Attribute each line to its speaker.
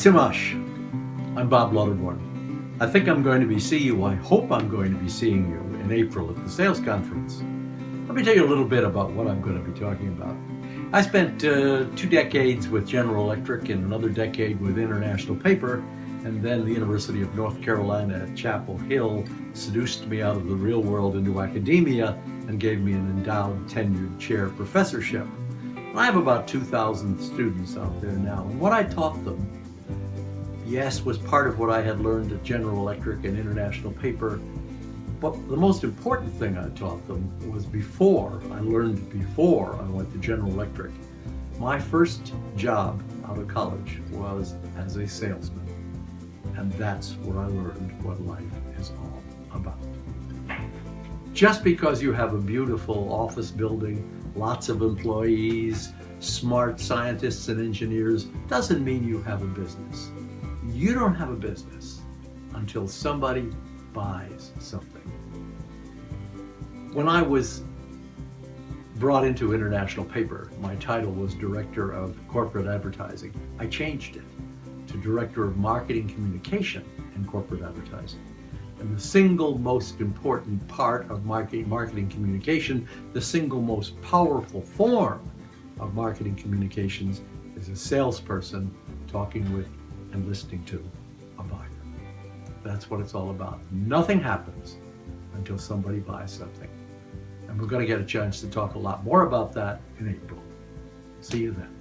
Speaker 1: Timash. I'm Bob Lauterborn. I think I'm going to be seeing you, I hope I'm going to be seeing you in April at the sales conference. Let me tell you a little bit about what I'm going to be talking about. I spent uh, two decades with General Electric and another decade with International Paper, and then the University of North Carolina at Chapel Hill seduced me out of the real world into academia and gave me an endowed tenured chair professorship. I have about 2,000 students out there now, and what I taught them yes, was part of what I had learned at General Electric and International Paper, but the most important thing I taught them was before, I learned before I went to General Electric. My first job out of college was as a salesman. And that's where I learned what life is all about. Just because you have a beautiful office building, lots of employees, smart scientists and engineers, doesn't mean you have a business. You don't have a business until somebody buys something. When I was brought into International Paper, my title was Director of Corporate Advertising. I changed it to Director of Marketing Communication and Corporate Advertising. And the single most important part of marketing, marketing communication, the single most powerful form of marketing communications is a salesperson talking with and listening to a buyer. That's what it's all about. Nothing happens until somebody buys something. And we're going to get a chance to talk a lot more about that in April. See you then.